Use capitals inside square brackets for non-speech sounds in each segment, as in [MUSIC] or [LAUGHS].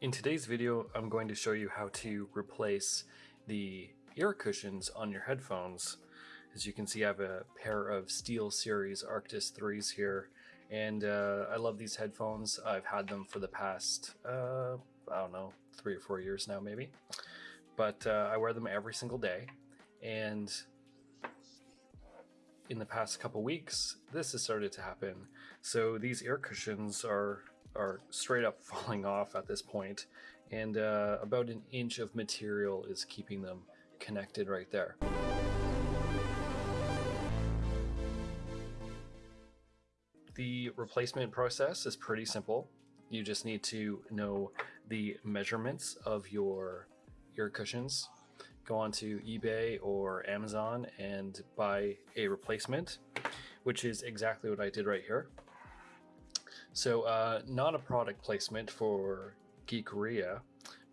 In today's video, I'm going to show you how to replace the ear cushions on your headphones. As you can see, I have a pair of SteelSeries Arctis 3s here, and uh, I love these headphones. I've had them for the past, uh, I don't know, three or four years now maybe. But uh, I wear them every single day, and in the past couple weeks, this has started to happen. So these ear cushions are are straight up [LAUGHS] falling off at this point, and uh, about an inch of material is keeping them connected right there. The replacement process is pretty simple. You just need to know the measurements of your ear cushions. Go onto eBay or Amazon and buy a replacement, which is exactly what I did right here. So uh, not a product placement for Geekria,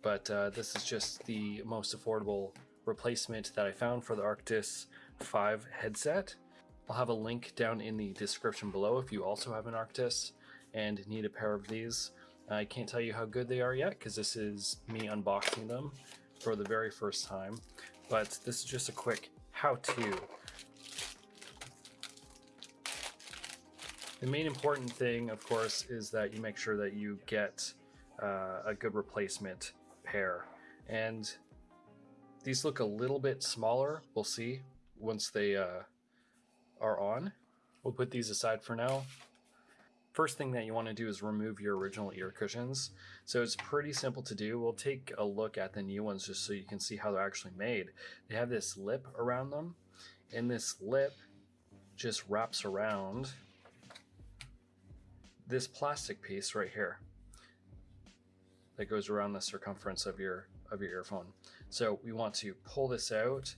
but uh, this is just the most affordable replacement that I found for the Arctis 5 headset. I'll have a link down in the description below if you also have an Arctis and need a pair of these. I can't tell you how good they are yet because this is me unboxing them for the very first time, but this is just a quick how-to. The main important thing, of course, is that you make sure that you get uh, a good replacement pair. And these look a little bit smaller, we'll see once they uh, are on. We'll put these aside for now. First thing that you want to do is remove your original ear cushions. So it's pretty simple to do. We'll take a look at the new ones just so you can see how they're actually made. They have this lip around them, and this lip just wraps around this plastic piece right here that goes around the circumference of your of your earphone. So we want to pull this out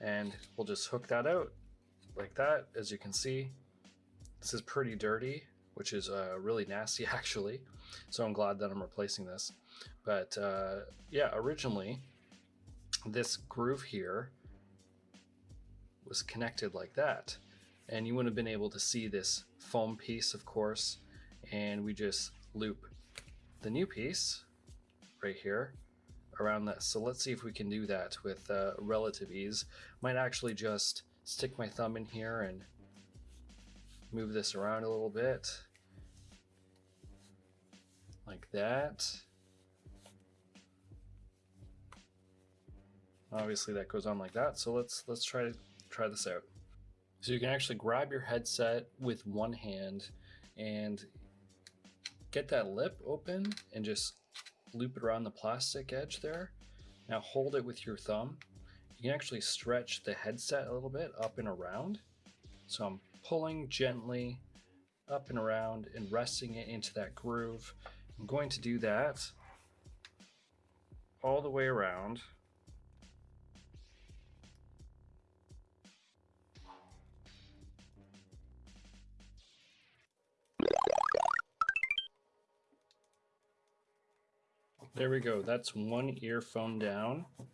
and we'll just hook that out like that. As you can see, this is pretty dirty which is uh, really nasty [LAUGHS] actually. So I'm glad that I'm replacing this. But uh, yeah, originally this groove here was connected like that. And you wouldn't have been able to see this foam piece, of course. And we just loop the new piece right here around that. So let's see if we can do that with uh, relative ease. Might actually just stick my thumb in here and move this around a little bit like that. Obviously that goes on like that. So let's let's try try this out. So you can actually grab your headset with one hand and get that lip open and just loop it around the plastic edge there. Now hold it with your thumb. You can actually stretch the headset a little bit up and around. So I'm pulling gently up and around and resting it into that groove. I'm going to do that all the way around. There we go. That's one earphone down. A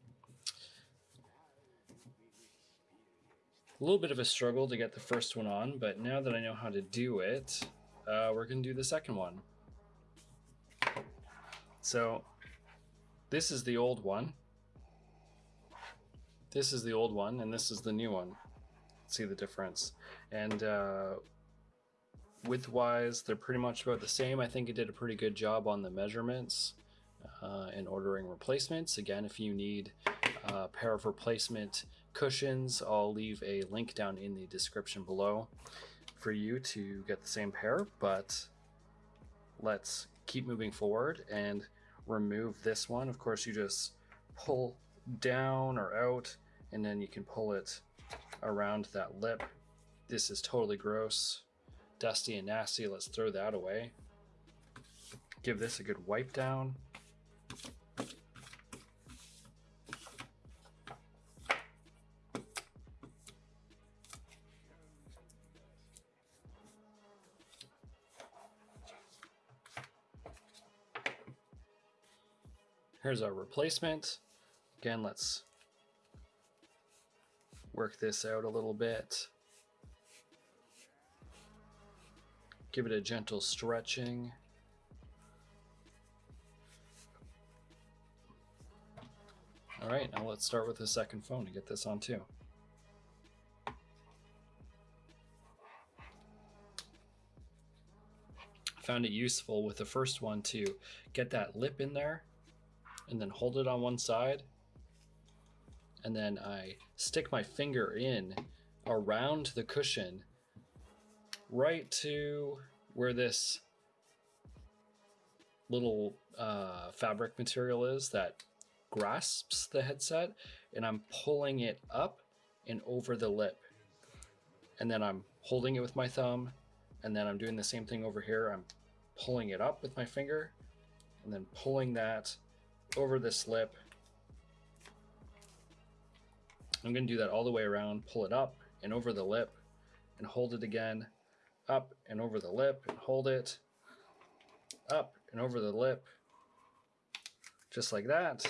little bit of a struggle to get the first one on, but now that I know how to do it, uh, we're going to do the second one. So this is the old one. This is the old one, and this is the new one. See the difference. And uh, width-wise, they're pretty much about the same. I think it did a pretty good job on the measurements uh, and ordering replacements. Again, if you need a pair of replacement cushions, I'll leave a link down in the description below for you to get the same pair. But let's keep moving forward and remove this one. Of course, you just pull down or out and then you can pull it around that lip. This is totally gross, dusty and nasty. Let's throw that away. Give this a good wipe down. Here's our replacement. Again, let's work this out a little bit. Give it a gentle stretching. All right, now let's start with the second phone to get this on too. found it useful with the first one to get that lip in there and then hold it on one side. And then I stick my finger in around the cushion right to where this little uh, fabric material is that grasps the headset and I'm pulling it up and over the lip. And then I'm holding it with my thumb and then I'm doing the same thing over here. I'm pulling it up with my finger and then pulling that over this lip. I'm going to do that all the way around, pull it up and over the lip and hold it again, up and over the lip and hold it, up and over the lip, just like that.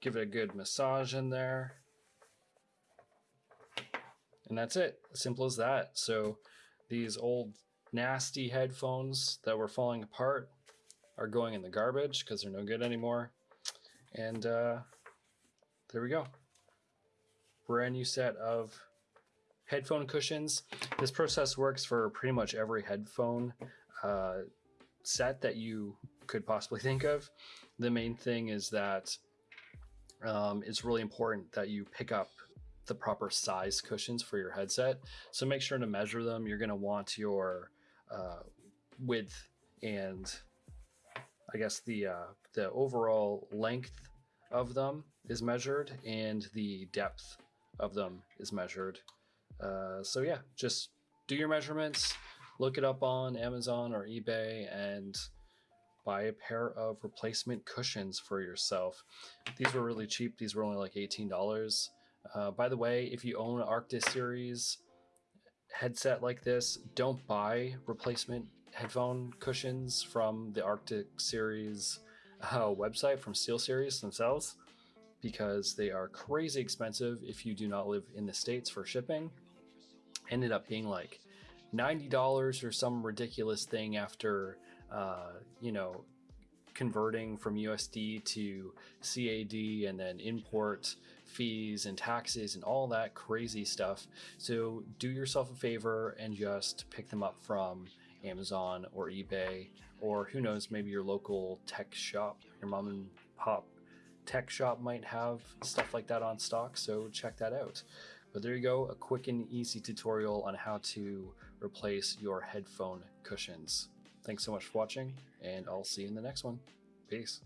Give it a good massage in there. And that's it, simple as that. So these old nasty headphones that were falling apart are going in the garbage because they're no good anymore. And uh, there we go. Brand new set of headphone cushions. This process works for pretty much every headphone uh, set that you could possibly think of. The main thing is that um, it's really important that you pick up the proper size cushions for your headset. So make sure to measure them. You're going to want your uh, width and I guess the uh, the overall length of them is measured and the depth of them is measured. Uh, so yeah, just do your measurements, look it up on Amazon or eBay, and buy a pair of replacement cushions for yourself. These were really cheap. These were only like $18. Uh, by the way, if you own Arctis series headset like this, don't buy replacement headphone cushions from the Arctis series uh, website from SteelSeries themselves because they are crazy expensive if you do not live in the States for shipping. Ended up being like $90 or some ridiculous thing after, uh, you know, converting from USD to CAD and then import fees and taxes and all that crazy stuff. So do yourself a favor and just pick them up from Amazon or eBay, or who knows, maybe your local tech shop, your mom and pop tech shop might have stuff like that on stock. So check that out. But there you go, a quick and easy tutorial on how to replace your headphone cushions. Thanks so much for watching, and I'll see you in the next one. Peace.